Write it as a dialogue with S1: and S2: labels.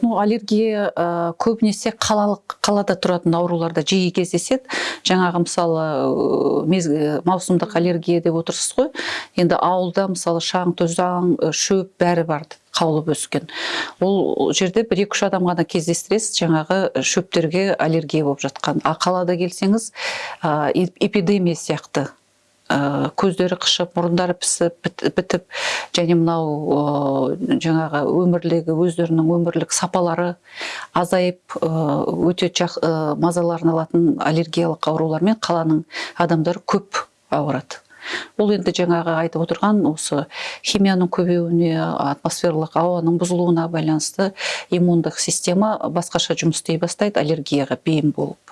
S1: ну аллергия ә, көбінесе қалалық қалада тұратын ауруларда жиі кездеседі. Жаңағы мысалы ә, мез- маусымдық аллергия деп отырсыз ғой. Енді ауылда мысалы шаң тозаң шөп бәрі бар қаулып өскен. Ол жерде бір екі үш адам ғана кездестіресіз жаңағы шөптерге аллергия болып жатқан. А қалада келсеңіз ә, эп- эпидемия сияқты. Көздері қышып мұрындары пісіп біт- бітіп және мынау жаңағы өмірлегі өздерінің өмірлік сапалары азайып өте жақ, мазаларын алатын аллергиялық аурулармен қаланың адамдары көп ауырады. Бұл енді жаңағы айтып отырған осы химияның көбеюіне атмосфералық ауаның бұзылуына байланысты иммундық система басқаша жұмыс істей бастайды аллергияға бейім болып.